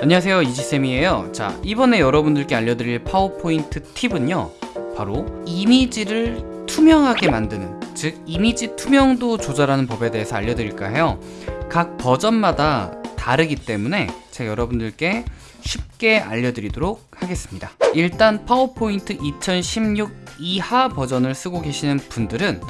안녕하세요 이지쌤이에요. 자 이번에 여러분들께 알려드릴 파워포인트 팁은요 바로 이미지를 투명하게 만드는 즉 이미지 투명도 조절하는 법에 대해서 알려드릴까 해요. 각 버전마다 다르기 때문에 제가 여러분들께 쉽게 알려드리도록 하겠습니다. 일단 파워포인트 2016 이하 버전을 쓰고 계시는 분들은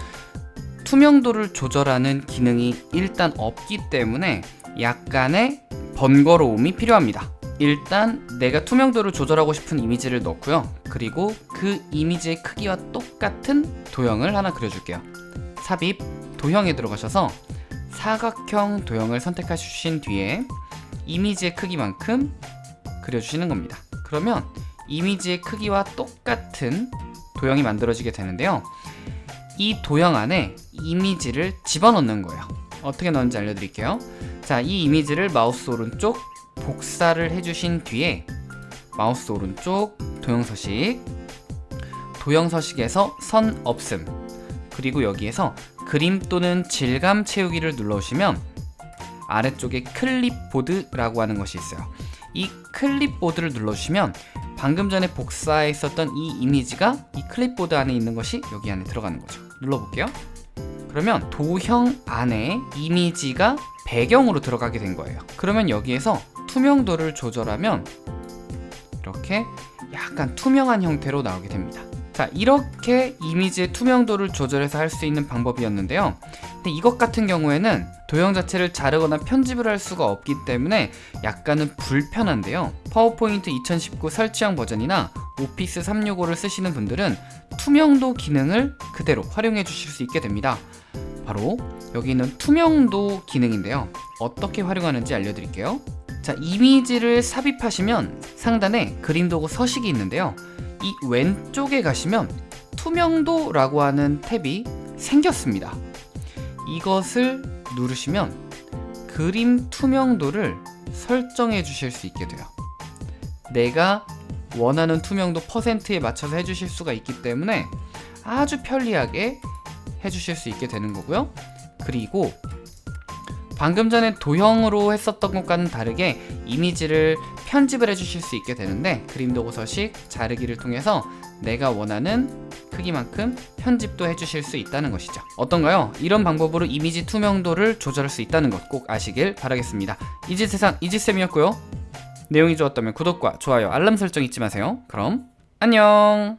투명도를 조절하는 기능이 일단 없기 때문에 약간의 번거로움이 필요합니다. 일단 내가 투명도를 조절하고 싶은 이미지를 넣고요. 그리고 그 이미지의 크기와 똑같은 도형을 하나 그려줄게요. 삽입 도형에 들어가셔서 사각형 도형을 선택해 주신 뒤에 이미지의 크기만큼 그려주시는 겁니다. 그러면 이미지의 크기와 똑같은 도형이 만들어지게 되는데요. 이 도형 안에 이미지를 집어넣는 거예요. 어떻게 넣는지 알려드릴게요 자, 이 이미지를 마우스 오른쪽 복사를 해주신 뒤에 마우스 오른쪽 도형 서식 도형 서식에서 선 없음 그리고 여기에서 그림 또는 질감 채우기를 눌러주시면 아래쪽에 클립보드라고 하는 것이 있어요. 이 클립보드를 눌러주시면 방금 전에 복사했었던 이 이미지가 이 클립보드 안에 있는 것이 여기 안에 들어가는 거죠. 눌러볼게요. 그러면 도형 안에 이미지가 배경으로 들어가게 된 거예요. 그러면 여기에서 투명도를 조절하면 이렇게 약간 투명한 형태로 나오게 됩니다. 자 이렇게 이미지의 투명도를 조절해서 할 수 있는 방법이었는데요. 근데 이것 같은 경우에는 도형 자체를 자르거나 편집을 할 수가 없기 때문에 약간은 불편한데요. 파워포인트 2019 설치형 버전이나 오피스 365를 쓰시는 분들은 투명도 기능을 그대로 활용해 주실 수 있게 됩니다 바로 여기 있는 투명도 기능인데요. 어떻게 활용하는지 알려드릴게요. 자 이미지를 삽입하시면 상단에 그림 도구 서식이 있는데요. 이 왼쪽에 가시면 투명도 라고 하는 탭이 생겼습니다. 이것을 누르시면 그림 투명도를 설정해 주실 수 있게 돼요. 내가 원하는 투명도 퍼센트에 맞춰서 해주실 수가 있기 때문에 아주 편리하게 해주실 수 있게 되는 거고요. 그리고 방금 전에 도형으로 했었던 것과는 다르게 이미지를 편집을 해주실 수 있게 되는데 그림 도구 서식 자르기를 통해서 내가 원하는 크기만큼 편집도 해주실 수 있다는 것이죠. 어떤가요? 이런 방법으로 이미지 투명도를 조절할 수 있다는 것 꼭 아시길 바라겠습니다. 이지세상 이지쌤이었고요. 내용이 좋았다면 구독과 좋아요 알람 설정 잊지 마세요. 그럼 안녕